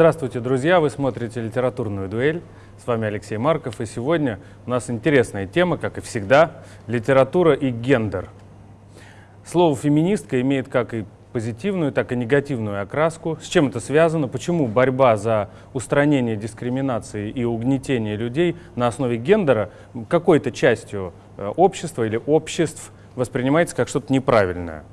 Здравствуйте, друзья! Вы смотрите «Литературную дуэль». С вами Алексей Марков, и сегодня у нас интересная тема, как и всегда, литература и гендер. Слово «феминистка» имеет как и позитивную, так и негативную окраску. С чем это связано? Почему борьба за устранение дискриминации и угнетение людей на основе гендера какой-то частью э, общества или обществ воспринимается как что-то неправильное?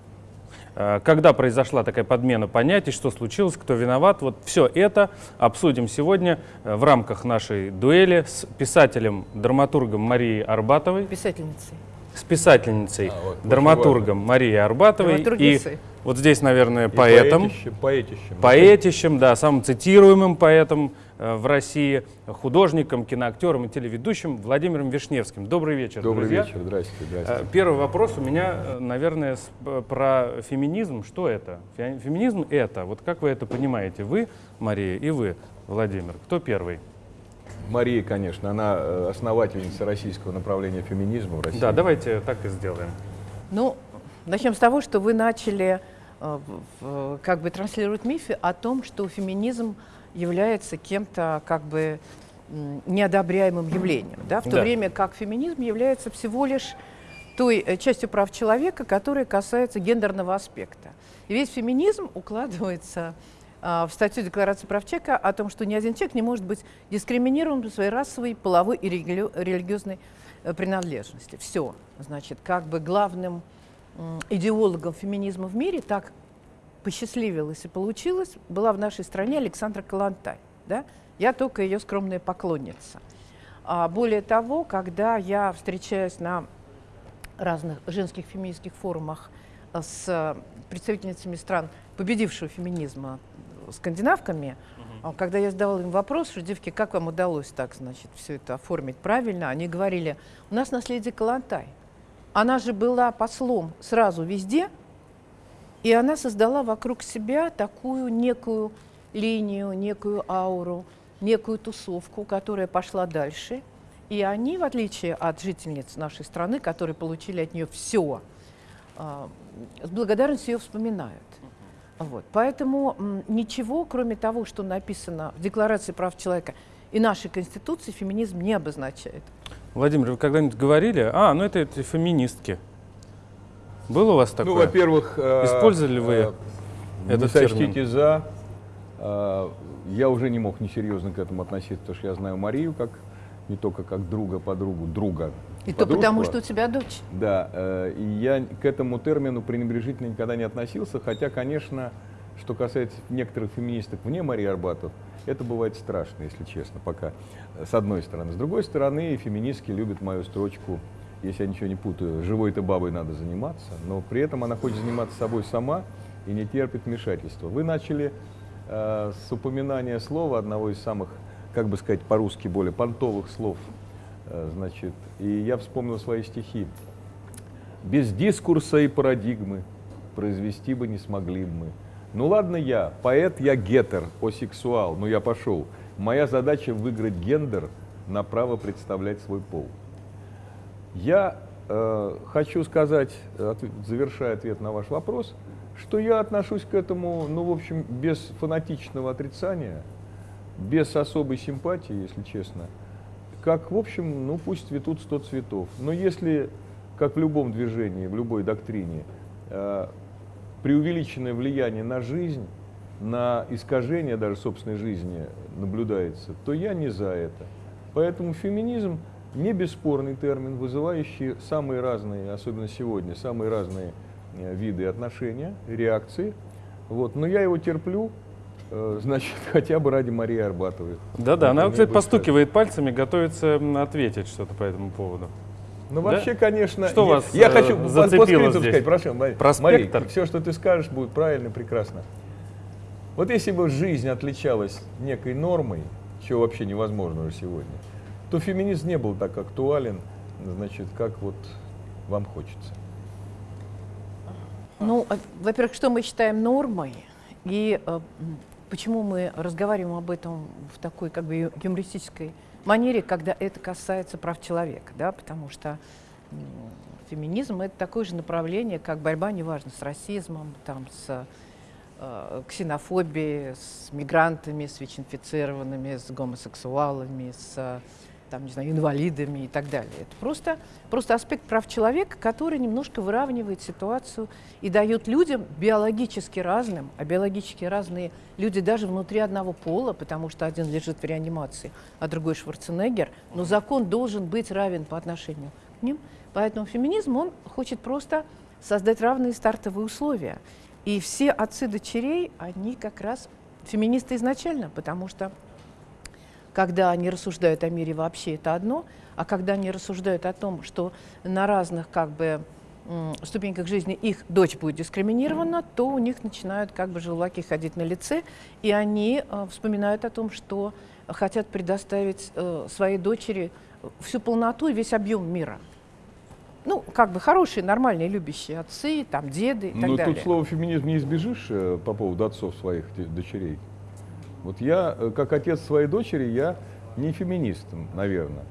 Э, когда произошла такая подмена понятий, что случилось, кто виноват, вот все это обсудим сегодня э, в рамках нашей дуэли с писателем, драматургом Марией Арбатовой. Писательницей. С писательницей, а, вот, драматургом Марией Арбатовой. И вот здесь, наверное, и поэтом. Поэтищем, поэтищем. Поэтищем, да, самым цитируемым поэтом в России, художником, киноактером и телеведущим Владимиром Вишневским. Добрый вечер, Добрый друзья. вечер, здравствуйте, здравствуйте. Э, первый вопрос у меня, э, наверное, про феминизм. Что это? Феминизм — это, вот как вы это понимаете, вы, Мария, и вы, Владимир. Кто первый? Мария, конечно, она основательница российского направления феминизма в России. Да, давайте так и сделаем. Ну, начнем с того, что вы начали как бы транслировать мифы о том, что феминизм является кем-то как бы неодобряемым явлением, да, в то да. время как феминизм является всего лишь той э, частью прав человека, которая касается гендерного аспекта. И весь феминизм укладывается а, в статью Декларации прав человека о том, что ни один человек не может быть дискриминирован по своей расовой, половой и религи религиозной э, принадлежности. Все. Значит, как бы главным идеологом феминизма в мире, так посчастливилось и получилось, была в нашей стране Александра Калантай. Да? Я только ее скромная поклонница. А более того, когда я встречаюсь на разных женских феминистских форумах с представительницами стран победившего феминизма, скандинавками, угу. когда я задавала им вопрос, что, девки, как вам удалось так, значит, все это оформить правильно, они говорили, у нас наследие Калантай. Она же была послом сразу везде, и она создала вокруг себя такую некую линию, некую ауру, некую тусовку, которая пошла дальше. И они, в отличие от жительниц нашей страны, которые получили от нее все, а, с благодарностью ее вспоминают. Вот. Поэтому ничего, кроме того, что написано в Декларации прав человека и нашей Конституции, феминизм не обозначает. Владимир, вы когда-нибудь говорили, а, ну это, это феминистки. Было у вас ну, такое? Ну, во-первых... Э, Использовали вы э, этот не термин? за. Э, я уже не мог несерьезно к этому относиться, потому что я знаю Марию как не только как друга, подругу, друга. И то потому, что у тебя дочь. Да, э, и я к этому термину пренебрежительно никогда не относился, хотя, конечно, что касается некоторых феминисток вне Марии Арбатов, это бывает страшно, если честно, пока, с одной стороны. С другой стороны, феминистки любят мою строчку если я ничего не путаю, живой-то бабой надо заниматься, но при этом она хочет заниматься собой сама и не терпит вмешательства. Вы начали э, с упоминания слова, одного из самых, как бы сказать по-русски, более понтовых слов, э, значит, и я вспомнил свои стихи. «Без дискурса и парадигмы произвести бы не смогли бы мы». Ну ладно я, поэт я гетер, осексуал, но я пошел. Моя задача выиграть гендер на право представлять свой пол. Я э, хочу сказать, ответ, завершая ответ на ваш вопрос, что я отношусь к этому, ну, в общем, без фанатичного отрицания, без особой симпатии, если честно, как, в общем, ну, пусть цветут сто цветов. Но если, как в любом движении, в любой доктрине, э, преувеличенное влияние на жизнь, на искажение даже собственной жизни наблюдается, то я не за это. Поэтому феминизм не бесспорный термин, вызывающий самые разные, особенно сегодня, самые разные э, виды отношения, реакции. Вот. Но я его терплю, э, значит, хотя бы ради Марии Арбатовой. Да-да, она, кстати, постукивает пальцами, готовится ответить что-то по этому поводу. Ну, вообще, да? конечно, что я, вас я хочу э, зацепило здесь? сказать, прошу, Мария, все, что ты скажешь, будет правильно, прекрасно. Вот если бы жизнь отличалась некой нормой, чего вообще невозможно уже сегодня, то феминизм не был так актуален, значит, как вот вам хочется. Ну, а, во-первых, что мы считаем нормой, и э, почему мы разговариваем об этом в такой как бы юмористической манере, когда это касается прав человека, да, потому что э, феминизм это такое же направление, как борьба, неважно, с расизмом, там, с э, ксенофобии, с мигрантами, с ВИЧ-инфицированными, с гомосексуалами, с там, не знаю, инвалидами и так далее. Это просто, просто аспект прав человека, который немножко выравнивает ситуацию и дает людям биологически разным, а биологически разные люди даже внутри одного пола, потому что один лежит в реанимации, а другой Шварценеггер, но закон должен быть равен по отношению к ним. Поэтому феминизм, он хочет просто создать равные стартовые условия. И все отцы дочерей, они как раз феминисты изначально, потому что когда они рассуждают о мире вообще, это одно, а когда они рассуждают о том, что на разных как бы ступеньках жизни их дочь будет дискриминирована, то у них начинают как бы желваки ходить на лице, и они э, вспоминают о том, что хотят предоставить э, своей дочери всю полноту и весь объем мира. Ну, как бы хорошие, нормальные, любящие отцы, там, деды и так Но далее. тут слово феминизм не избежишь э, по поводу отцов своих дочерей. Вот я, э, как отец своей дочери, я не феминист, наверное,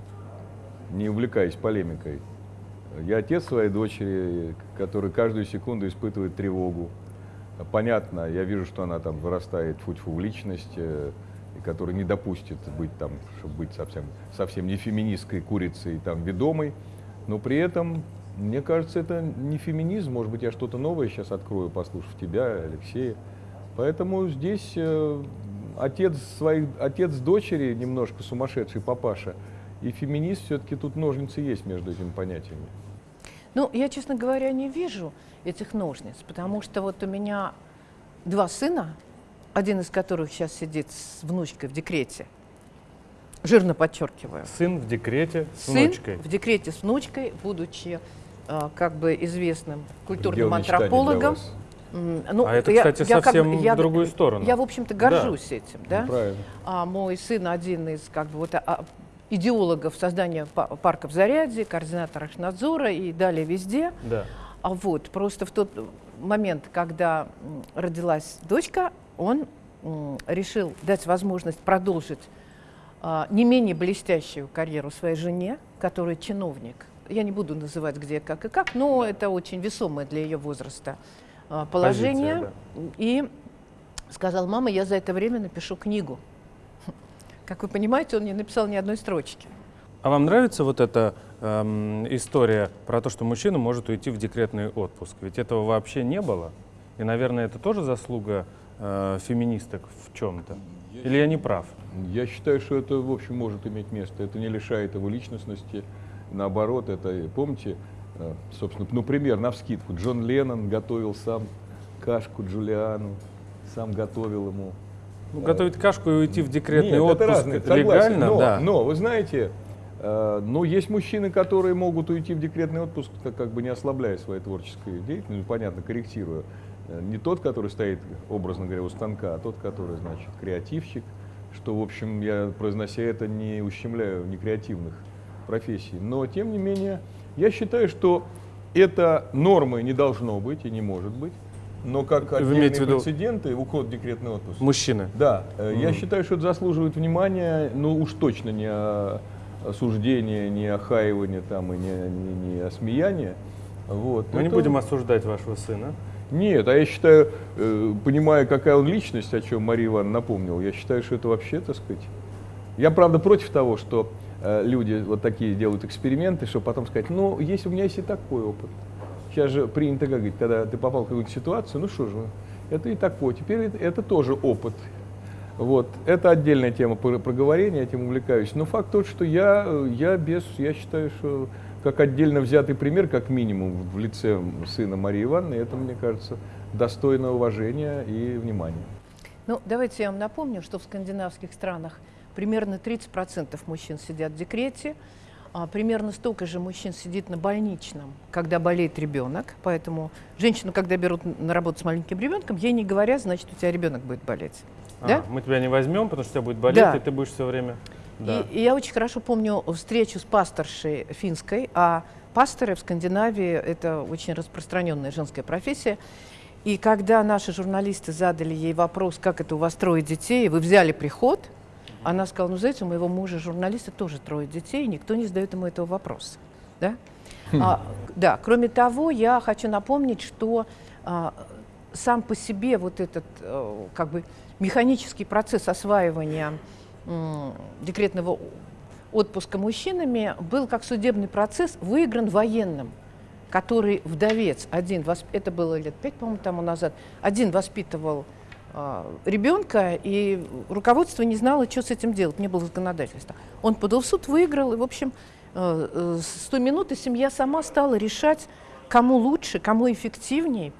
не увлекаясь полемикой. Я отец своей дочери, который каждую секунду испытывает тревогу. Понятно, я вижу, что она там вырастает фу в личность, э, и который не допустит быть там, чтобы быть совсем, совсем не феминистской курицей, там, ведомой. Но при этом, мне кажется, это не феминизм. Может быть, я что-то новое сейчас открою, послушав тебя, Алексея. Поэтому здесь э, отец, своих, отец дочери немножко сумасшедший папаша, и феминист все-таки тут ножницы есть между этими понятиями. Ну, я, честно говоря, не вижу этих ножниц, потому что вот у меня два сына, один из которых сейчас сидит с внучкой в декрете, жирно подчеркиваю. Сын в декрете с Сын внучкой. в декрете с внучкой, будучи э, как бы известным культурным антропологом. Ну, а это, я, кстати, я совсем как, я, в другую сторону. Я, в общем-то, горжусь да. этим. Да? Ну, правильно. А мой сын один из как бы, вот, а, идеологов создания парка в Заряде, координатор Ахнадзора и далее везде. Да. А вот просто в тот момент, когда родилась дочка, он решил дать возможность продолжить а, не менее блестящую карьеру своей жене, которая чиновник. Я не буду называть где, как и как, но это очень весомое для ее возраста а, положение. Позиция, да. И сказал, мама, я за это время напишу книгу. Как вы понимаете, он не написал ни одной строчки. А вам нравится вот эта эм, история про то, что мужчина может уйти в декретный отпуск? Ведь этого вообще не было. И, наверное, это тоже заслуга э, феминисток в чем-то. Или я не прав? Я считаю, что это, в общем, может иметь место. Это не лишает его личностности. Наоборот, это, помните, Э, собственно, ну, пример, на вскидку. Джон Леннон готовил сам кашку Джулиану, сам готовил ему. Ну, готовить кашку и уйти в декретный Нет, отпуск это разные, легально, но, да. Но, вы знаете, э, но есть мужчины, которые могут уйти в декретный отпуск, как бы не ослабляя своей творческой деятельности, ну, понятно, корректируя. Э, не тот, который стоит, образно говоря, у станка, а тот, который, значит, креативщик, что, в общем, я, произнося это, не ущемляю некреативных профессий. Но, тем не менее, я считаю, что это нормы не должно быть и не может быть. Но как отдельные виду... прецеденты, уход в декретный отпуск. Мужчины. Да. Mm. Я считаю, что это заслуживает внимания, но уж точно не осуждения, не охаивания там, и не, не, не осмеяния. Вот. Мы это... не будем осуждать вашего сына. Нет, а я считаю, э, понимая, какая он личность, о чем Мария Ивановна напомнила, я считаю, что это вообще, так сказать... Я, правда, против того, что люди вот такие делают эксперименты, чтобы потом сказать, ну, если у меня есть и такой опыт. Сейчас же принято говорить, когда ты попал в какую-то ситуацию, ну что же, это и такой, теперь это, это тоже опыт. Вот. Это отдельная тема проговорения, этим увлекаюсь. Но факт тот, что я, я без, я считаю, что как отдельно взятый пример, как минимум, в лице сына Марии Ивановны, это, мне кажется, достойно уважения и внимания. Ну, давайте я вам напомню, что в скандинавских странах примерно 30% мужчин сидят в декрете, а примерно столько же мужчин сидит на больничном, когда болеет ребенок. Поэтому женщину, когда берут на работу с маленьким ребенком, ей не говорят, значит, у тебя ребенок будет болеть. А, да? Мы тебя не возьмем, потому что у тебя будет болеть, да. и ты будешь все время. Да. И, и я очень хорошо помню встречу с пасторшей финской, а пасторы в Скандинавии это очень распространенная женская профессия. И когда наши журналисты задали ей вопрос, как это у вас трое детей, вы взяли приход, она сказала, ну, знаете, у моего мужа журналиста тоже трое детей, никто не задает ему этого вопроса. Да? Хм. А, да, кроме того, я хочу напомнить, что а, сам по себе вот этот э, как бы механический процесс осваивания декретного отпуска мужчинами был как судебный процесс выигран военным, который вдовец один, это было лет пять, по-моему, тому назад, один воспитывал ребенка, и руководство не знало, что с этим делать, не было законодательства. Он подал в суд, выиграл, и, в общем, э, э, с той минуты семья сама стала решать, кому лучше, кому эффективнее,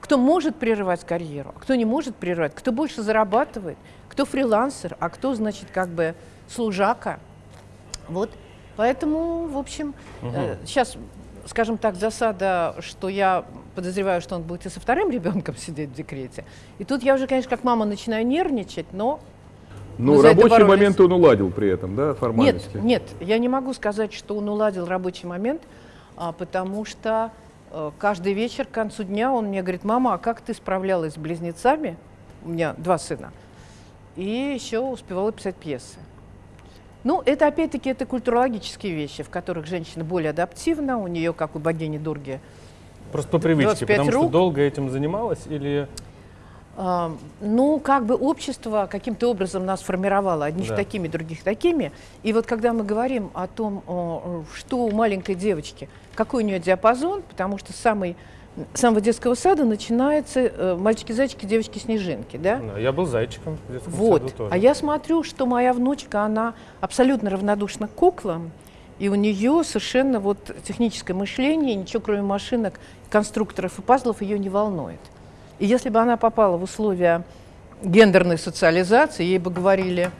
кто может прерывать карьеру, а кто не может прерывать, кто больше зарабатывает, кто фрилансер, а кто, значит, как бы служака. Вот, поэтому, в общем, угу. э, сейчас, скажем так, засада, что я подозреваю, что он будет и со вторым ребенком сидеть в декрете. И тут я уже, конечно, как мама начинаю нервничать, но ну, рабочий момент он уладил при этом, да, формальности? Нет, нет, я не могу сказать, что он уладил рабочий момент, а, потому что Э, каждый вечер к концу дня он мне говорит, мама, а как ты справлялась с близнецами? У меня два сына. И еще успевала писать пьесы. Ну, это опять-таки это культурологические вещи, в которых женщина более адаптивна, у нее, как у богини Дурги, Просто по привычке, потому рук. что долго этим занималась или... Uh, ну, как бы общество каким-то образом нас формировало, одних да. такими, других такими. И вот когда мы говорим о том, что у маленькой девочки – какой у нее диапазон, потому что самый самого детского сада начинается э, мальчики-зайчики, девочки-снежинки, да? да? Я был зайчиком в детском вот. саду тоже. А я смотрю, что моя внучка, она абсолютно равнодушна к куклам, и у нее совершенно вот техническое мышление, ничего кроме машинок, конструкторов и пазлов ее не волнует. И если бы она попала в условия гендерной социализации, ей бы говорили,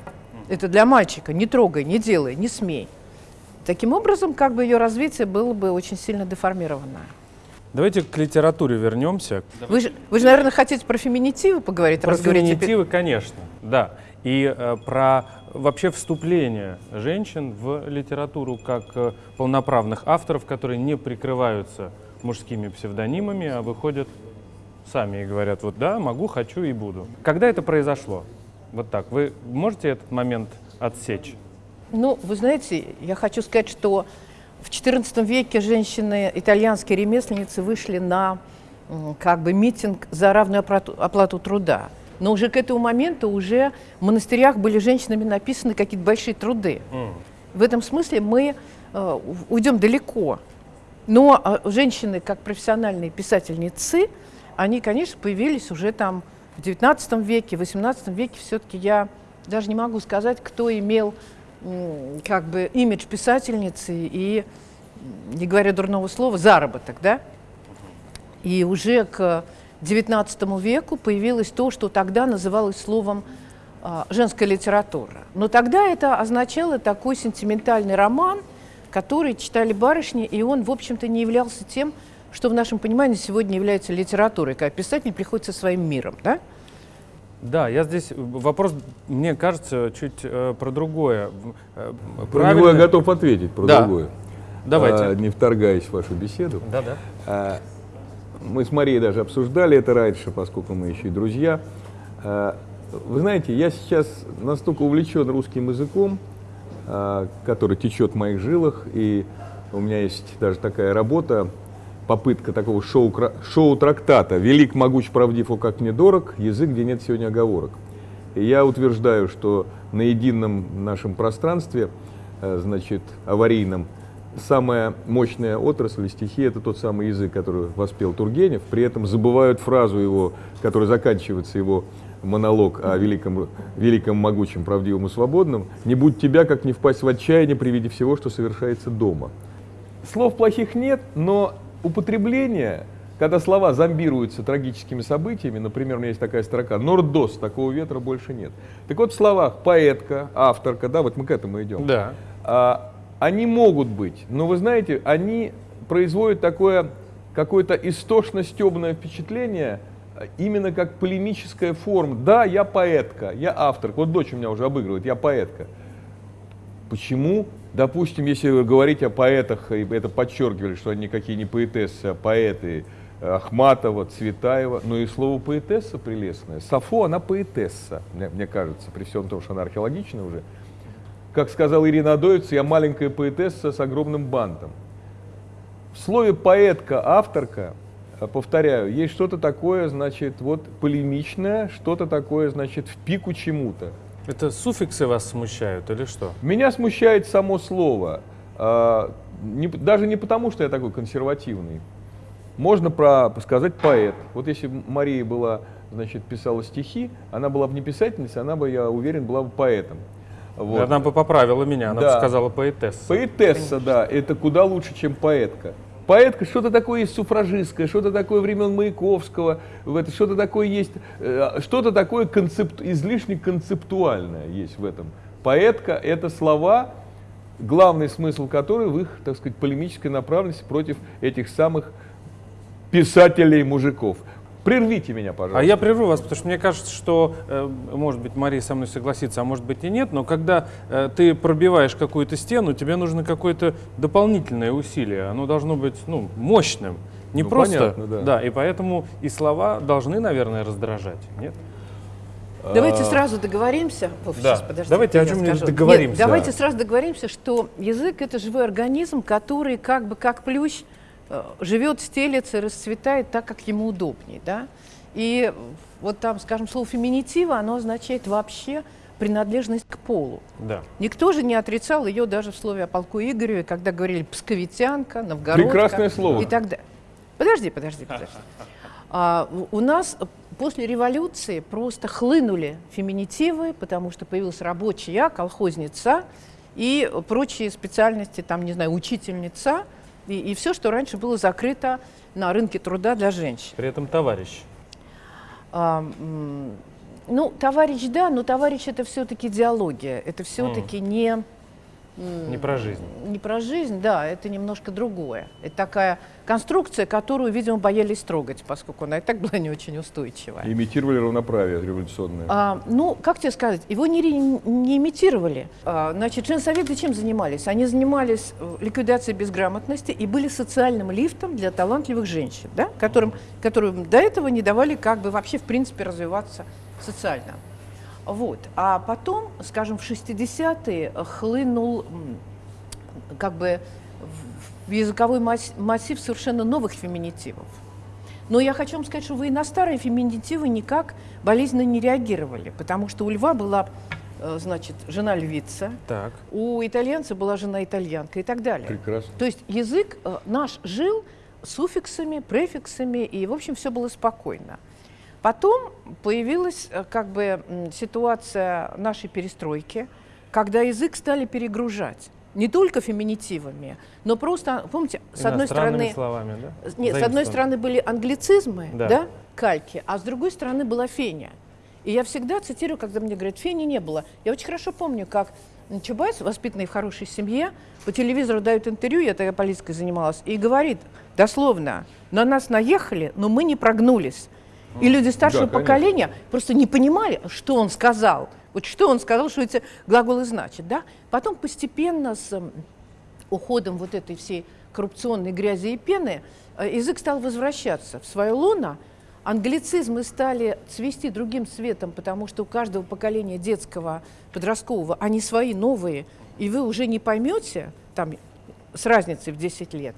это для мальчика, не трогай, не делай, не смей. Таким образом, как бы ее развитие было бы очень сильно деформированное. Давайте к литературе вернемся. Вы же, вы же наверное, хотите про феминитивы поговорить? Про феминитивы, конечно, да. И э, про вообще вступление женщин в литературу как э, полноправных авторов, которые не прикрываются мужскими псевдонимами, а выходят сами и говорят, вот да, могу, хочу и буду. Когда это произошло? Вот так. Вы можете этот момент отсечь? Ну, вы знаете, я хочу сказать, что в XIV веке женщины, итальянские ремесленницы, вышли на как бы митинг за равную оплату, оплату труда. Но уже к этому моменту уже в монастырях были женщинами написаны какие-то большие труды. Mm. В этом смысле мы э, уйдем далеко. Но э, женщины, как профессиональные писательницы, они, конечно, появились уже там в XIX веке, в XVIII веке. Все-таки я даже не могу сказать, кто имел как бы имидж писательницы и, не говоря дурного слова, заработок, да? И уже к XIX веку появилось то, что тогда называлось словом а, женская литература. Но тогда это означало такой сентиментальный роман, который читали барышни, и он, в общем-то, не являлся тем, что в нашем понимании сегодня является литературой, когда писатель приходит со своим миром. Да? Да, я здесь вопрос, мне кажется, чуть э, про другое. Э, про него я готов ответить, про да. другое. Давайте. А, не вторгаясь в вашу беседу. Да, да. А, мы с Марией даже обсуждали это раньше, поскольку мы еще и друзья. А, вы знаете, я сейчас настолько увлечен русским языком, а, который течет в моих жилах, и у меня есть даже такая работа попытка такого шоу-трактата шоу «Велик, могуч, правдив, о как мне дорог, язык, где нет сегодня оговорок». И я утверждаю, что на едином нашем пространстве, э, значит, аварийном, самая мощная отрасль стихи – это тот самый язык, который воспел Тургенев. При этом забывают фразу его, которая заканчивается его монолог о великом, великом, могучем, правдивом и свободном. «Не будь тебя, как не впасть в отчаяние при виде всего, что совершается дома». Слов плохих нет, но употребление, когда слова зомбируются трагическими событиями, например, у меня есть такая строка «Нордос, такого ветра больше нет». Так вот в словах поэтка, авторка, да, вот мы к этому идем. Да. А, они могут быть, но вы знаете, они производят такое какое-то истошно-стебное впечатление, именно как полемическая форма. Да, я поэтка, я автор. Вот дочь у меня уже обыгрывает, я поэтка. Почему Допустим, если говорить о поэтах, и это подчеркивали, что они никакие не поэтессы, а поэты Ахматова, Цветаева, но и слово поэтесса прелестное. Сафо, она поэтесса, мне, мне кажется, при всем том, что она археологична уже. Как сказала Ирина Адоевец, я маленькая поэтесса с огромным бантом. В слове поэтка, авторка э, повторяю, есть что-то такое, значит, вот полемичное, что-то такое, значит, в пику чему-то. Это суффиксы вас смущают или что? Меня смущает само слово. А, не- даже не потому, что я такой консервативный. Можно про, сказать поэт. Вот если бы Мария была, значит, писала стихи, она была бы не писательницей, она бы, я уверен, была бы поэтом. Вот. Она бы поправила меня, она бы Да. сказала поэтесса. Поэтесса, да, это куда лучше, чем поэтка. Поэтка что-то такое есть суфражистское, что-то такое времен Маяковского, что-то такое есть, э, что-то такое концепт, излишне концептуальное есть в этом. Поэтка — это слова, главный смысл которых в их, так сказать, полемической направленности против этих самых писателей-мужиков. Прервите меня, пожалуйста. А я прерву вас, потому что мне кажется, что, э, может быть, Мария со мной согласится, а может быть и нет, но когда э, ты пробиваешь какую-то стену, тебе нужно какое-то дополнительное усилие. Оно должно быть ну, мощным. Не Ну, просто. понятно, да. и поэтому и слова должны, наверное, раздражать. Нет? Давайте А, сразу договоримся. Вов, Да. сейчас, подождите, Давайте о чем-нибудь договоримся. Нет, давайте Да. сразу договоримся, что язык это живой организм, который как бы как плющ живет, стелется, расцветает так, как ему удобнее, да. И вот там, скажем, слово феминитива, оно означает вообще принадлежность к полу. Да. Никто же не отрицал ее даже в слове о полку Игореве, когда говорили псковитянка, новгородка. Прекрасное слово. И так далее. Подожди, подожди, подожди. А, у нас после революции просто хлынули феминитивы, потому что появился рабочий я, колхозница и прочие специальности, там, не знаю, учительница, и, и все, что раньше было закрыто на рынке труда для женщин. При этом товарищ. А, ну, товарищ, да, но товарищ это все-таки диалогия, это все-таки не, м, Не про жизнь. не про жизнь, да, это немножко другое. Это такая конструкция, которую, видимо, боялись трогать, поскольку она и так была не очень устойчивая. Имитировали равноправие революционное. А, ну, как тебе сказать, его не, не имитировали. А, значит, женсоветы чем занимались? Они занимались э, ликвидацией безграмотности и были социальным лифтом для талантливых женщин, да? которым, которым до этого не давали как бы вообще в принципе развиваться социально. Вот. А потом, скажем, в 60-е хлынул как бы в- языковой масс- массив совершенно новых феминитивов. Но я хочу вам сказать, что вы и на старые феминитивы никак болезненно не реагировали, потому что у льва была, э, значит, жена львица, Так. у итальянца была жена итальянка и так далее. Прекрасно. То есть язык э, наш жил суффиксами, префиксами, и, в общем, все было спокойно. Потом появилась э, как бы ситуация нашей перестройки, когда язык стали перегружать. Не только феминитивами, но просто, помните, с одной стороны, словами, да? нет, с одной стороны были англицизмы, Да. да. кальки, а с другой стороны была феня. И я всегда цитирую, когда мне говорят, фени не было. Я очень хорошо помню, как Чубайс, воспитанный в хорошей семье, по телевизору дает интервью, я тогда политикой занималась, и говорит дословно, на нас наехали, но мы не прогнулись. И люди старшего Да, конечно. поколения просто не понимали, что он сказал. Вот что он сказал, что эти глаголы значат. Да? Потом постепенно с уходом вот этой всей коррупционной грязи и пены э, язык стал возвращаться в свое лоно, англицизмы стали цвести другим цветом, потому что у каждого поколения детского, подросткового, они свои новые, и вы уже не поймете, там, с разницей в 10 лет.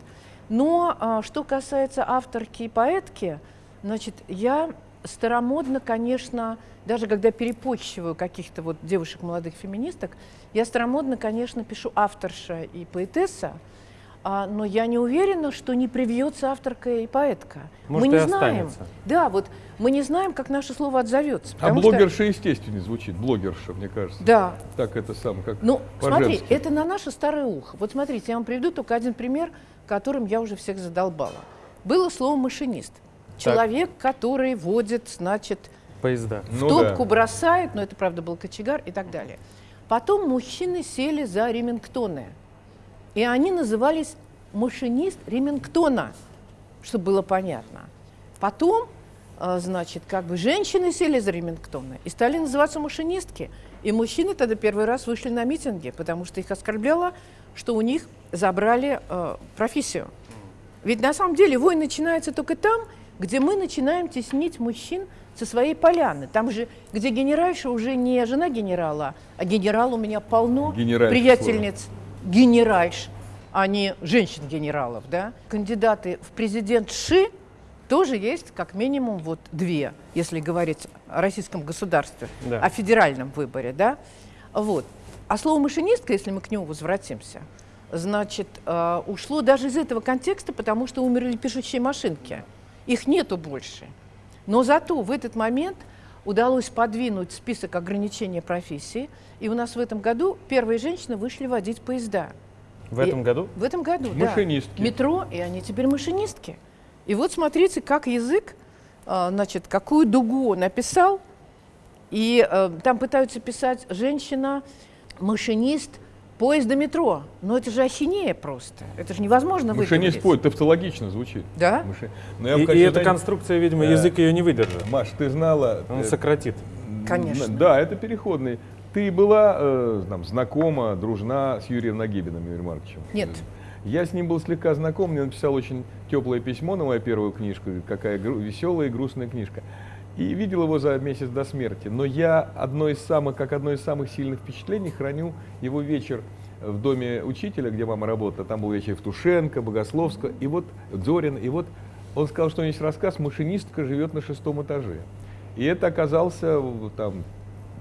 Но а, что касается авторки и поэтки, значит, я старомодно, конечно, даже когда перепочиваю каких-то вот девушек, молодых феминисток, я старомодно, конечно, пишу авторша и поэтесса, а, но я не уверена, что не привьется авторка и поэтка. Может, мы не знаем. останется. Да, вот мы не знаем, как наше слово отзовется. А потому что- блогерша естественнее звучит, блогерша, мне кажется. Да, Так это сам, как ну, смотри, это на наше старое ухо. Вот смотрите, я вам приведу только один пример, которым я уже всех задолбала. Было слово машинист. Человек, который водит, значит, Поезда. в Ну топку да. бросает, но это правда был кочегар и так далее. Потом мужчины сели за ремингтоны. И они назывались машинист ремингтона, чтобы было понятно. Потом, э, значит, как бы женщины сели за ремингтоны и стали называться машинистки. И мужчины тогда первый раз вышли на митинги, потому что их оскорбляло, что у них забрали э, профессию. Ведь на самом деле войн начинается только там, где мы начинаем теснить мужчин со своей поляны. Там же, где генеральша уже не жена генерала, а генерал у меня полно Генеральша приятельниц генеральш, а не женщин-генералов. Да? Кандидаты в президент Ши тоже есть как минимум вот две, если говорить о российском государстве, Да. о федеральном выборе, да. Вот. А слово машинистка, если мы к нему возвратимся, значит, э, ушло даже из этого контекста, потому что умерли пишущие машинки. Их нету больше. Но зато в этот момент удалось подвинуть список ограничений профессии, и у нас в этом году первые женщины вышли водить поезда. В И- этом году? В этом году, да. Машинистки. Метро, и они теперь машинистки. И вот смотрите, как язык, а, значит, какую дугу написал, и э, там пытаются писать женщина, машинист поезда метро. Но это же ахинея просто. Это же невозможно Машинист выговорить. поет, тавтологично звучит. Да? Маши- Но я И, и эта конструкция, видимо, э, язык ее не выдержит. Маш, ты знала... Он э, сократит. Конечно. Да, это переходный. Ты была э, там, знакома, дружна с Юрием Нагибиным, Юрием Марковичем? Нет. Я с ним был слегка знаком, мне написал очень теплое письмо на мою первую книжку, какая гру- веселая и грустная книжка. И видел его за месяц до смерти. Но я одно из самых, как одно из самых сильных впечатлений храню его вечер в доме учителя, где мама работала. Там был вечер Евтушенко, Богословского, и вот Зорин, и вот он сказал, что у него есть рассказ «Машинистка живет на шестом этаже». И это оказался там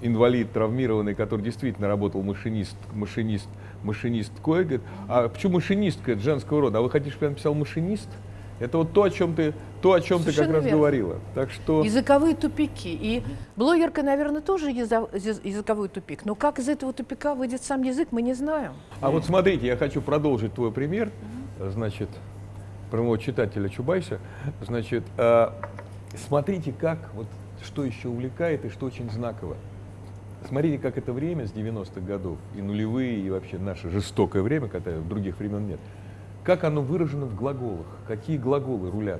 инвалид травмированный, который действительно работал машинист, машинист, машинисткой, говорит, а почему машинистка, это женского рода, а вы хотите, чтобы я написал машинист? Это вот то, о чем ты, то, о чем ты как раз верно. говорила. Так что Языковые тупики. И блогерка, наверное, тоже языковой тупик. Но как из этого тупика выйдет сам язык, мы не знаем. А вот смотрите, я хочу продолжить твой пример, значит, про моего читателя Чубайса. Значит, э, смотрите, как, вот, что еще увлекает и что очень знаково. Смотрите, как это время с 90-х годов, и нулевые, и вообще наше жестокое время, когда других времен нет, как оно выражено в глаголах, какие глаголы рулят.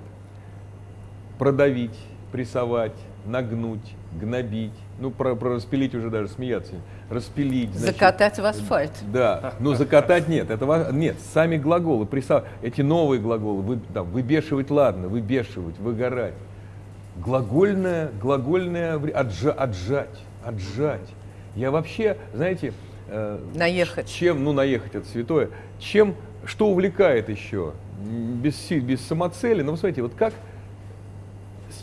Продавить, прессовать, нагнуть, гнобить, ну, про, про распилить уже даже смеяться, распилить. значит, Закатать в асфальт. да, но закатать нет, это нет, сами глаголы, присав- эти новые глаголы, вы, там, выбешивать, ладно, выбешивать, выгорать. Глагольное, глагольное, отжа- отжать, отжать. Я вообще, знаете, э, Наехать. чем, ну наехать это святое, чем, что увлекает еще, без, без самоцели, ну, вы смотрите, вот как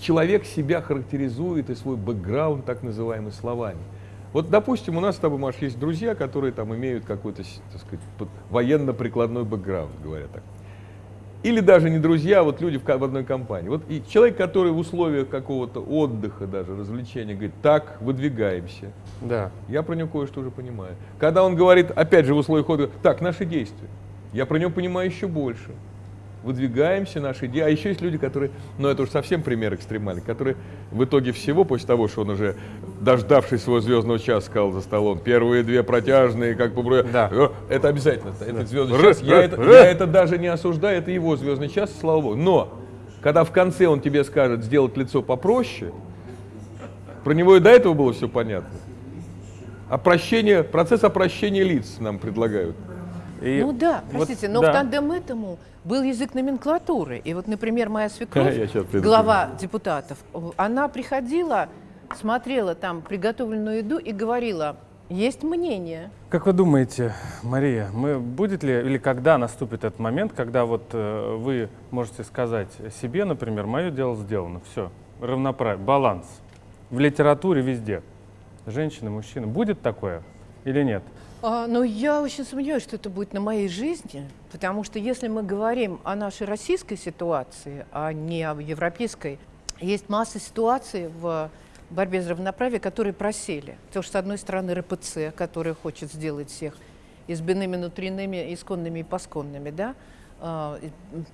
человек себя характеризует и свой бэкграунд, так называемый, словами. Вот, допустим, у нас с тобой, Маш, есть друзья, которые там имеют какой-то, так сказать, военно-прикладной бэкграунд, говоря так. Или даже не друзья, а вот люди в, в одной компании. Вот и человек, который в условиях какого-то отдыха, даже развлечения, говорит, так, выдвигаемся. Да. Я про него кое-что уже понимаю. Когда он говорит, опять же, в условиях отдыха, так, наши действия. Я про него понимаю еще больше. Выдвигаемся, наши идеи. А еще есть люди, которые, ну это уж совсем пример экстремальный, которые в итоге всего, после того, что он уже, дождавшись своего звездного часа, сказал за столом, первые две протяжные, как по Да. Э, Это обязательно. Это звездный час. Я это, я это даже не осуждаю, это его звездный час, слава богу. Но, когда в конце он тебе скажет сделать лицо попроще, про него и до этого было все понятно. Опрощение, процесс опрощения лиц нам предлагают. И Ну да, вот, простите, но да. в тандем этому был язык номенклатуры. И вот, например, моя свекровь, глава депутатов, она приходила, смотрела там приготовленную еду и говорила, есть мнение. Как вы думаете, Мария, мы будет ли или когда наступит этот момент, когда вот э, вы можете сказать себе, например, мое дело сделано, все, равноправие, баланс в литературе везде, женщины, мужчины, будет такое или нет? А, но я очень сомневаюсь, что это будет на моей жизни, потому что если мы говорим о нашей российской ситуации, а не о европейской, есть масса ситуаций в борьбе за равноправие, которые просели. Потому что, с одной стороны, РПЦ, который хочет сделать всех избиными, внутренними, исконными и посконными, да? А,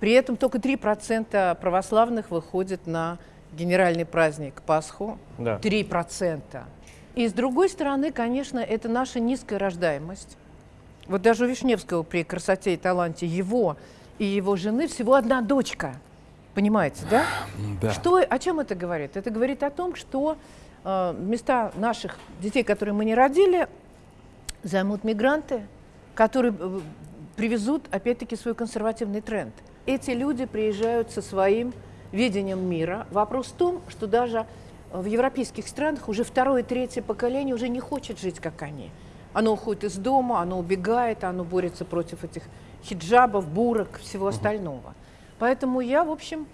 При этом только 3% православных выходит на генеральный праздник Пасху, Да. 3%. И с другой стороны, конечно, это наша низкая рождаемость. Вот даже у Вишневского при красоте и таланте его и его жены всего одна дочка. Понимаете, да? Да. Что, о чем это говорит? Это говорит о том, что э, места наших детей, которые мы не родили, займут мигранты, которые э, привезут, опять-таки, свой консервативный тренд. Эти люди приезжают со своим видением мира. Вопрос в том, что даже в европейских странах уже второе, третье поколение уже не хочет жить, как они. Оно уходит из дома, оно убегает, оно борется против этих хиджабов, бурок, всего остального. Поэтому я, в общем,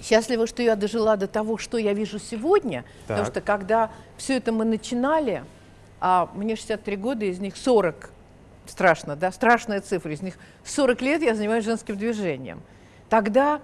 счастлива, что я дожила до того, что я вижу сегодня, Так. потому что когда все это мы начинали, а мне 63 года, из них 40, страшно, да, страшная цифра, из них 40 лет я занимаюсь женским движением. Тогда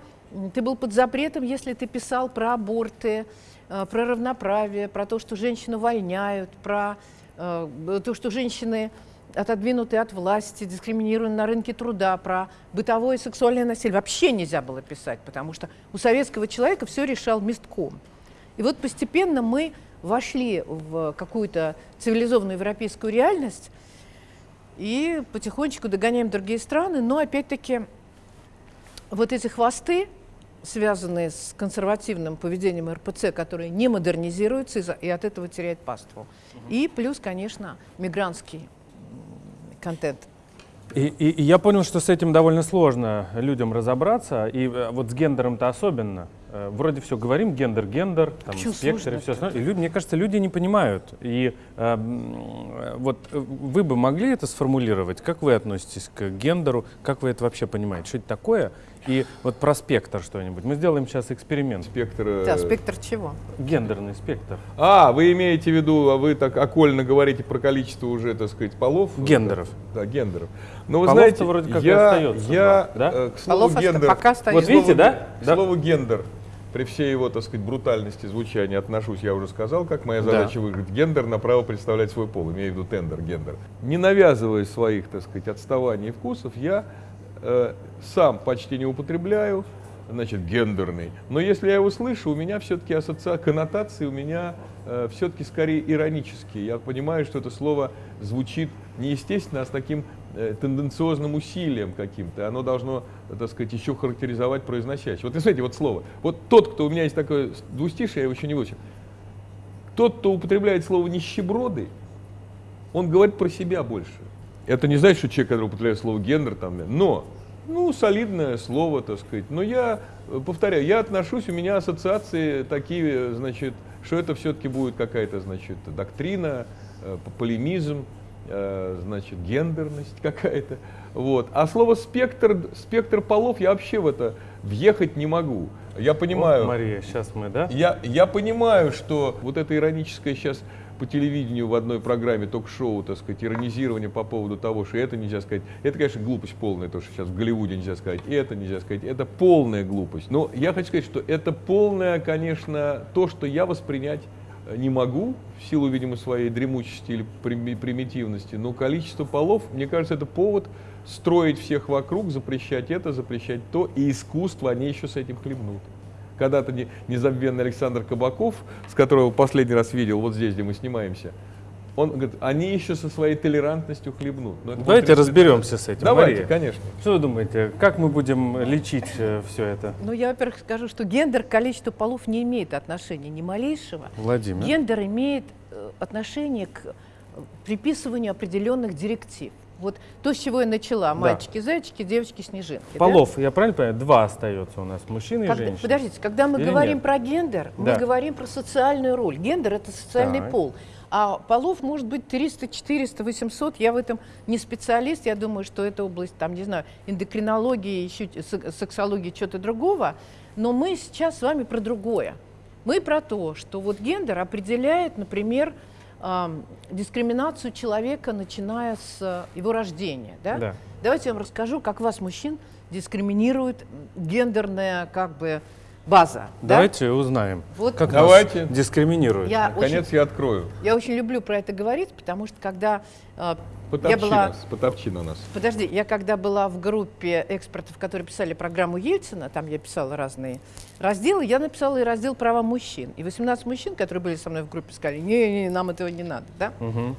ты был под запретом, если ты писал про аборты, про равноправие, про то, что женщин увольняют, про э, то, что женщины отодвинуты от власти, дискриминированы на рынке труда, про бытовое и сексуальное насилие. Вообще нельзя было писать, потому что у советского человека все решал местком. И вот постепенно мы вошли в какую-то цивилизованную европейскую реальность и потихонечку догоняем другие страны, но опять-таки вот эти хвосты, связанные с консервативным поведением РПЦ, которые не модернизируются и, от этого теряют паству. И плюс, конечно, мигрантский контент. И, и- и я понял, что с этим довольно сложно людям разобраться, и э, вот с гендером-то особенно. Э, Вроде все говорим, гендер, гендер, там, Почему спектр и все остальное. И люди, мне кажется, люди не понимают. И э, э, вот вы бы могли это сформулировать? Как вы относитесь к гендеру? Как вы это вообще понимаете? Что это такое? И вот про спектр что-нибудь. Мы сделаем сейчас эксперимент. Спектр... э, Да, спектр чего? Гендерный спектр. А, вы имеете в виду, а вы так окольно говорите про количество уже, так сказать, полов? Гендеров. Да, гендеров. Но вы Полов-то знаете, вроде как и я, остается я два, да? э, к слову Полов гендер, пока остается. Вот видите, да? К Да. слову гендер, при всей его, так сказать, брутальности звучания отношусь, я уже сказал, как моя Да. задача выиграть гендер на право представлять свой пол, имею в виду тендер, гендер. Не навязывая своих, так сказать, отставаний и вкусов, я сам почти не употребляю, значит, гендерный. Но если я его слышу, у меня все-таки ассоциации, коннотации у меня все-таки скорее иронические. Я понимаю, что это слово звучит неестественно, а с таким э, тенденциозным усилием каким-то. Оно должно, э, так сказать, еще характеризовать произносящего. Вот смотрите, вот слово. Вот тот, кто у меня есть такое двустишие, я его еще не выучил. Тот, кто употребляет слово нищеброды, он говорит про себя больше. Это не значит, что человек, который употребляет слово гендер, там, но, ну, солидное слово, так сказать. Но я, э, повторяю, я отношусь, у меня ассоциации такие, значит, что это все-таки будет какая-то, значит, доктрина, э, полемизм, э, значит, гендерность какая-то. Вот. А слово спектр, спектр полов я вообще в это въехать не могу. Я понимаю. Вот, Мария, сейчас мы, да? Я, я понимаю, что вот это ироническое сейчас по телевидению в одной программе ток-шоу, так сказать, иронизирование по поводу того, что это нельзя сказать, это, конечно, глупость полная, то, что сейчас в Голливуде нельзя сказать, и это нельзя сказать, это полная глупость. Но я хочу сказать, что это полное, конечно, то, что я воспринять э, не могу, в силу, видимо, своей дремучести или прими- примитивности, но количество полов, мне кажется, это повод строить всех вокруг, запрещать это, запрещать то, и искусство, они еще с этим хлебнут. Когда-то не- незабвенный Александр Кабаков, с которого последний раз видел, вот здесь, где мы снимаемся, он говорит, они еще со своей толерантностью хлебнут. Но это Давайте разберемся с этим. Давайте, Мария. конечно. Что вы думаете, как мы будем лечить все это? Ну, я, во-первых, скажу, что гендер к количеству полов не имеет отношения ни малейшего. Владимир. Гендер имеет э, отношение к э, приписыванию определенных директив. Вот то, с чего я начала. Девочки-снежинки. да? Полов, я правильно понимаю, два остается у нас, мужчина и Когда- женщина. подождите, когда мы Или говорим нет? про гендер, Да. мы говорим про социальную роль. Гендер это социальный Так. пол. А полов может быть 300, 400, 800. Я в этом не специалист. Я думаю, что это область, там, не знаю, эндокринологии, еще сексологии, что-то другого. Но мы сейчас с вами про другое. Мы про то, что вот гендер определяет, например, дискриминацию человека, начиная с э, его рождения. Да? Да. Давайте я вам расскажу, как вас, мужчин, дискриминирует гендерная как бы база. да? Давайте узнаем, Вот как Давайте. нас дискриминируют. Я Наконец я открою. Я очень люблю про это говорить, потому что когда э, я была, нас, потопчи на нас. подожди, я когда была в группе экспертов, которые писали программу Ельцина, там я писала разные разделы, я написала и раздел права мужчин. И 18 мужчин, которые были со мной в группе, сказали, не, не, нам этого не надо, да? Мгм.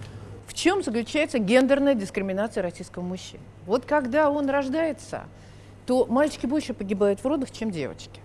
В чем заключается гендерная дискриминация российского мужчины? Вот когда он рождается, то мальчики больше погибают в родах, чем девочки.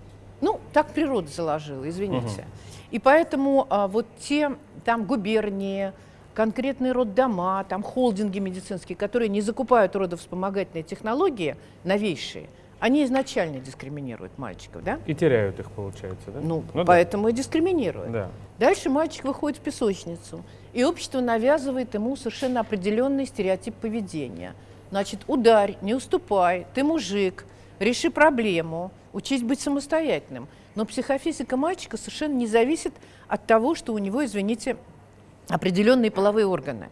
Ну, так природа заложила, извините. И поэтому а, вот те там губернии, конкретные роддома, там холдинги медицинские, которые не закупают родовспомогательные технологии новейшие, они изначально дискриминируют мальчиков, да? И теряют их, получается, да? Ну, да. поэтому и дискриминируют. Да. Дальше мальчик выходит в песочницу, и общество навязывает ему совершенно определенный стереотип поведения. Значит, ударь, не уступай, ты мужик, реши проблему, учись быть самостоятельным. Но психофизика мальчика совершенно не зависит от того, что у него, извините, определенные половые органы.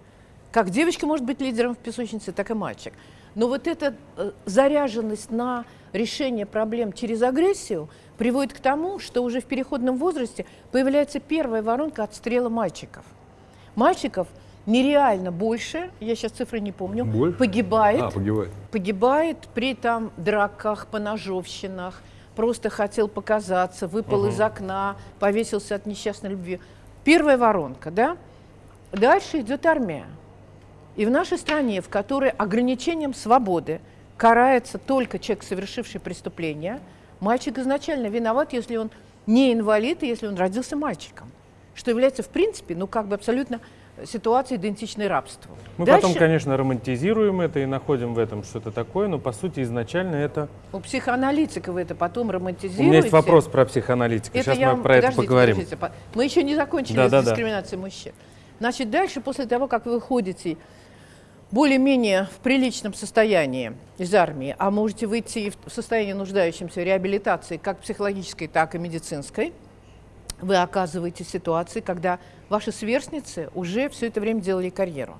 Как девочка может быть лидером в песочнице, так и мальчик. Но вот эта э, заряженность на решение проблем через агрессию приводит к тому, что уже в переходном возрасте появляется первая воронка отстрела мальчиков. Мальчиков нереально больше, я сейчас цифры не помню, Больше? погибает, А, погибает. погибает при там драках, поножовщинах, просто хотел показаться, выпал из окна, повесился от несчастной любви. Первая воронка, да? Дальше идет армия. И в нашей стране, в которой ограничением свободы карается только человек, совершивший преступление, мальчик изначально виноват, если он не инвалид и если он родился мальчиком, что является, в принципе, ну как бы абсолютно ситуацией, идентичной рабству. Мы Дальше потом, конечно, романтизируем это и находим в этом что-то такое, но по сути изначально это... у психоаналитиков это потом романтизируете. У меня есть вопрос про психоаналитика. Сейчас я мы про это подождите, поговорим. подождите, по- мы еще не закончили Да, с да, да. дискриминацией мужчин. Значит, дальше, после того, как вы выходите более-менее в приличном состоянии из армии, а можете выйти в состоянии нуждающемся в реабилитации, как психологической, так и медицинской, вы оказываетесь в ситуации, когда ваши сверстницы уже все это время делали карьеру.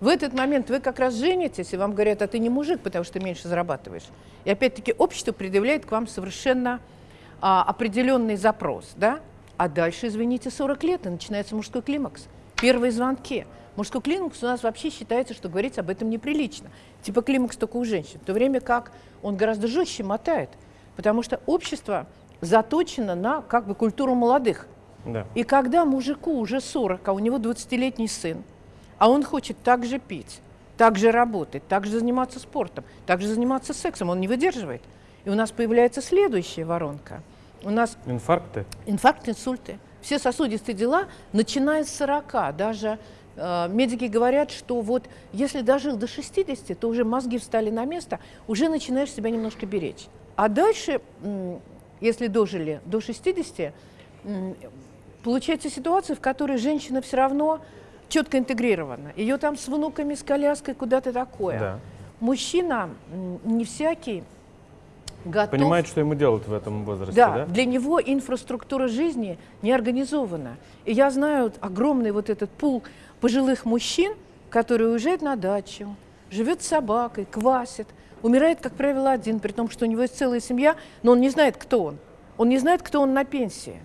В этот момент вы как раз женитесь, и вам говорят, а ты не мужик, потому что ты меньше зарабатываешь. И опять-таки общество предъявляет к вам совершенно а, определенный запрос, да? А дальше, извините, 40 лет, и начинается мужской климакс. Первые звонки. Мужской климакс у нас вообще считается, что говорить об этом неприлично. Типа климакс только у женщин. В то время как он гораздо жестче мотает. Потому что общество заточено на как бы культуру молодых. Да. И когда мужику уже 40, а у него 20-летний сын, а он хочет так же пить, так же работать, так же заниматься спортом, так же заниматься сексом, он не выдерживает. И у нас появляется следующая воронка. У нас Инфаркты? инфаркт, инсульты, все сосудистые дела, начиная с 40. Даже э, медики говорят, что вот если дожил до 60, то уже мозги встали на место, уже начинаешь себя немножко беречь. А дальше, если дожили до 60, м, получается ситуация, в которой женщина все равно четко интегрирована. Ее там с внуками, с коляской, куда-то такое. Да. Мужчина не всякий готов Понимает, что ему делать в этом возрасте, да, да? для него инфраструктура жизни не организована. И я знаю огромный вот этот пул пожилых мужчин, которые уезжают на дачу, живет с собакой, квасит, умирает, как правило, один, при том, что у него есть целая семья, но он не знает, кто он. Он не знает, кто он на пенсии.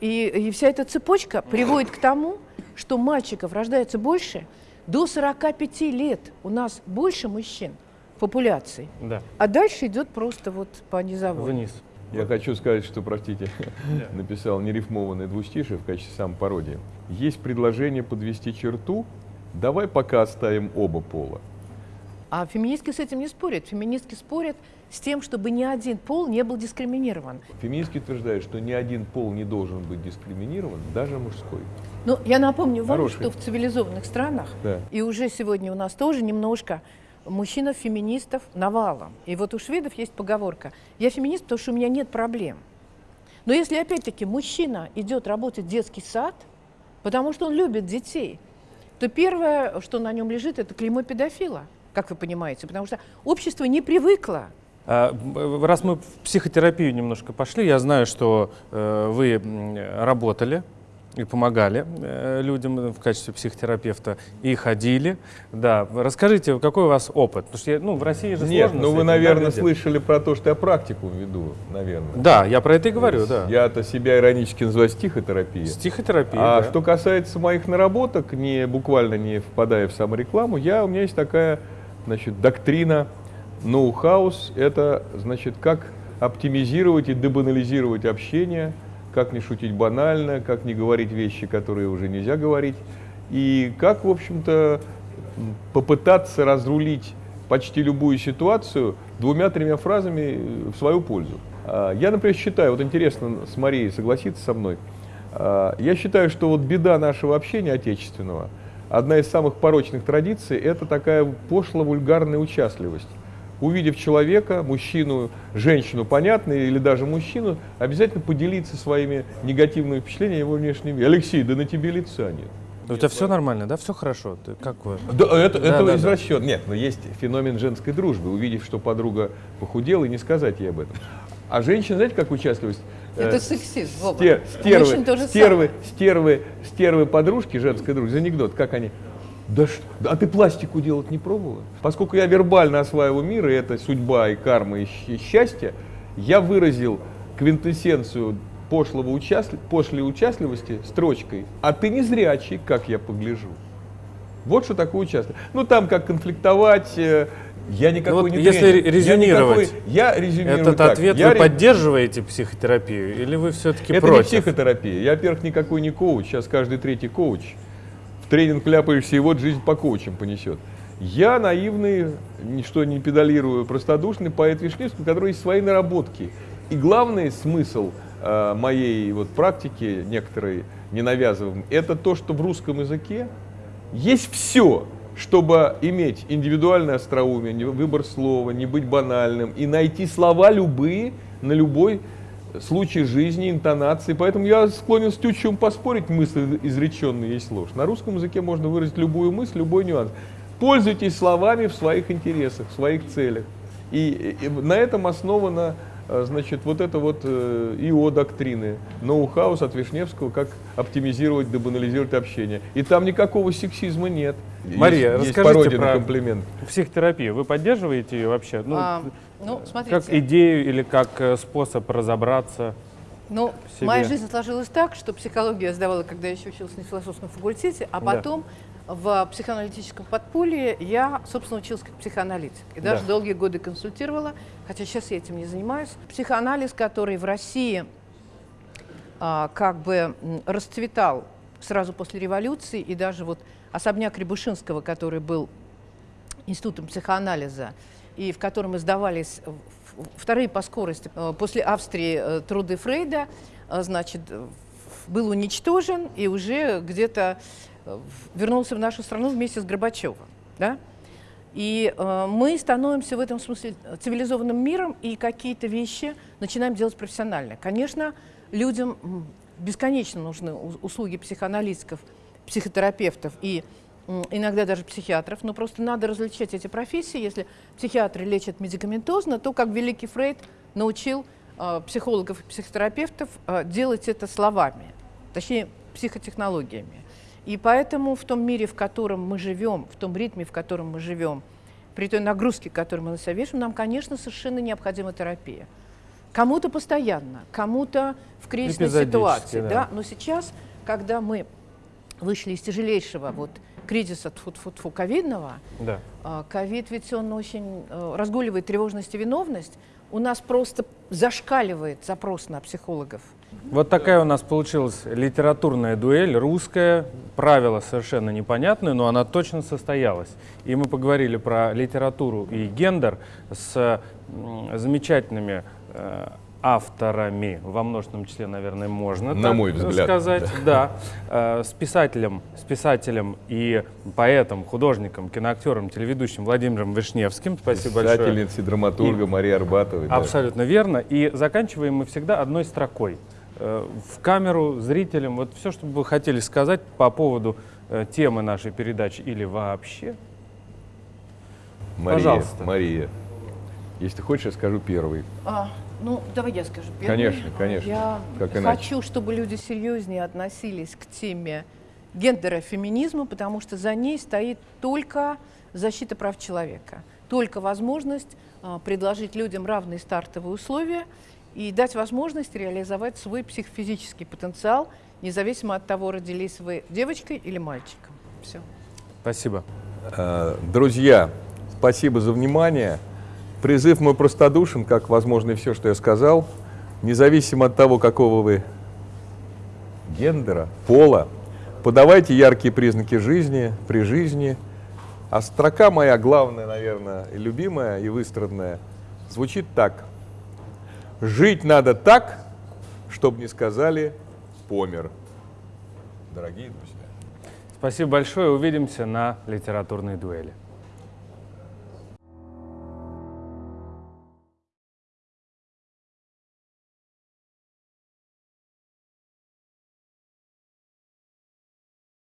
И, и вся эта цепочка приводит к тому, что мальчиков рождается больше. До 45 лет у нас больше мужчин в популяции. Да. А дальше идет просто вот по низовой. Вниз. Я хочу сказать, что, простите, написал нерифмованное двустишие в качестве самопародии. Есть предложение подвести черту, давай пока оставим оба пола. А феминистки с этим не спорят. Феминистки спорят с тем, чтобы ни один пол не был дискриминирован. Феминистки утверждают, что ни один пол не должен быть дискриминирован, даже мужской. Ну, я напомню вам, Хороший. что в цивилизованных странах, Да. и уже сегодня у нас тоже немножко мужчинов-феминистов навалом. И вот у шведов есть поговорка «Я феминист, потому что у меня нет проблем». Но если, опять-таки, мужчина идет работать в детский сад, потому что он любит детей, то первое, что на нем лежит, это клеймо педофила, как вы понимаете, потому что общество не привыкло А, б- Раз мы в психотерапию немножко пошли, я знаю, что э, вы работали и помогали э, людям в качестве психотерапевта и ходили. Да, расскажите, какой у вас опыт? Потому что я- ну, в России же Нет, сложно ну вы, наверное, люди? слышали про то, что я практику веду, наверное. Да, я про это и говорю, да. Я-то себя иронически называю стихотерапией. Стихотерапия. А да. что касается моих наработок, не буквально не впадая в саморекламу, я, у меня есть такая значит, доктрина ноу-хаус. Это значит, как оптимизировать и дебанализировать общение, как не шутить банально, как не говорить вещи, которые уже нельзя говорить, и как, в общем-то, попытаться разрулить почти любую ситуацию двумя-тремя фразами в свою пользу. А, Я, например, считаю, вот интересно с Марией согласиться со мной, а, я считаю, что вот беда нашего общения отечественного, одна из самых порочных традиций, это такая пошло-вульгарная участливость. Увидев человека, мужчину, женщину, понятно, или даже мужчину, обязательно поделиться своими негативными впечатлениями его внешнем виде. Алексей, да на тебе лица нет. У тебя все нормально, да? Все хорошо? Ты, как вы? Да, это, Да, это да, да. извращен. Нет, но есть феномен женской дружбы. Увидев, что подруга похудела, и не сказать ей об этом. А женщина, знаете, как участливость? Это э, сексизм, Вова. стер- стервы, стервы, стервы, стервы подружки, женская дружба, анекдот, как они, да ш- а ты пластику делать не пробовала? Поскольку я вербально осваиваю мир, и это судьба, и карма, и счастье, я выразил квинтэссенцию пошлого участли- пошлой участливости строчкой «А ты не зрячий, как я погляжу». Вот что такое участие. Ну там как конфликтовать, э, я никакой вот не если тренер. Я резюмировать никакой- Я, резюмирую Этот так. ответ Я вы ре- поддерживаете психотерапию или вы все-таки это против? не психотерапия. Я, во-первых, никакой не коуч. Сейчас каждый третий коуч. В тренинг ляпаешься, и вот жизнь по коучам понесет. Я наивный, ничто не педалирую, простодушный поэт Вишневский, у которого есть свои наработки. И главный смысл э, моей вот практики, некоторой ненавязываем, это то, что в русском языке есть все, чтобы иметь индивидуальное остроумие, выбор слова, не быть банальным и найти слова любые на любой случай жизни, интонации. Поэтому я склонен с Тютчевым поспорить, мысль изреченная есть ложь. На русском языке можно выразить любую мысль, любой нюанс. Пользуйтесь словами в своих интересах, в своих целях. И, и на этом основана э, значит, вот это вот э, ИО доктрины, ноу-хаус от Вишневского, как оптимизировать, дебанализировать общение. И там никакого сексизма нет. Мария, есть, есть расскажите на про- комплимент. Психотерапию, вы поддерживаете ее вообще? Ну, А, ну, смотрите. как идею или как э, способ разобраться? Ну, себе. моя жизнь сложилась так, что психологию я сдавала, когда я еще училась на философском факультете, а Да. В психоаналитическом подполье я, собственно, училась как психоаналитик. И даже Да. долгие годы консультировала, хотя сейчас я этим не занимаюсь. Психоанализ, который в России а, как бы расцветал сразу после революции, и даже вот особняк Рябушинского, который был институтом психоанализа, и в котором издавались вторые по скорости э, после Австрии э, труды Фрейда, э, значит, был уничтожен и уже где-то вернулся в нашу страну вместе с Горбачевым. Да? И э, мы становимся в этом смысле цивилизованным миром и какие-то вещи начинаем делать профессионально. Конечно, людям бесконечно нужны услуги психоаналитиков, психотерапевтов и иногда даже психиатров, но просто надо различать эти профессии. Если психиатры лечат медикаментозно, то, как великий Фрейд научил э, психологов и психотерапевтов э, делать это словами, точнее психотехнологиями. И поэтому в том мире, в котором мы живем, в том ритме, в котором мы живем, при той нагрузке, которую мы на себя вешаем, нам, конечно, совершенно необходима терапия. Кому-то постоянно, кому-то в кризисной ситуации. да. Да? Но сейчас, когда мы вышли из тяжелейшего вот, кризиса тьфу ковидного, Да. а, ковид ведь он очень э, разгуливает тревожность и виновность, у нас просто зашкаливает запрос на психологов. Вот такая у нас получилась литературная дуэль, русская, правила совершенно непонятные, но она точно состоялась. И мы поговорили про литературу и гендер с замечательными э, авторами, во множественном числе, наверное, можно На так мой взгляд, сказать. Да. Э, с писателем, с писателем и поэтом, художником, киноактером, телеведущим Владимиром Вишневским. Спасибо большое. Писательница, драматурга Мария Арбатова. да. Абсолютно верно. И заканчиваем мы всегда одной строкой. Э, В камеру, зрителям, вот все, что бы вы хотели сказать по поводу э, темы нашей передачи или вообще. Мария, Пожалуйста. Мария, если ты хочешь, я скажу первый. А, ну, давай я скажу первый. Конечно, конечно. Я Как иначе? хочу, чтобы люди серьезнее относились к теме гендера феминизма, потому что за ней стоит только защита прав человека, только возможность а, предложить людям равные стартовые условия и дать возможность реализовать свой психофизический потенциал, независимо от того, родились вы девочкой или мальчиком. Все. Спасибо. Э, Друзья, спасибо за внимание. Призыв мой простодушен, как, возможно, и все, что я сказал. Независимо от того, какого вы гендера, пола, подавайте яркие признаки жизни, при жизни. А строка моя главная, наверное, и любимая, и выстраданная, звучит так. Жить надо так, чтобы не сказали «помер». Дорогие друзья. Спасибо большое. Увидимся на литературной дуэли.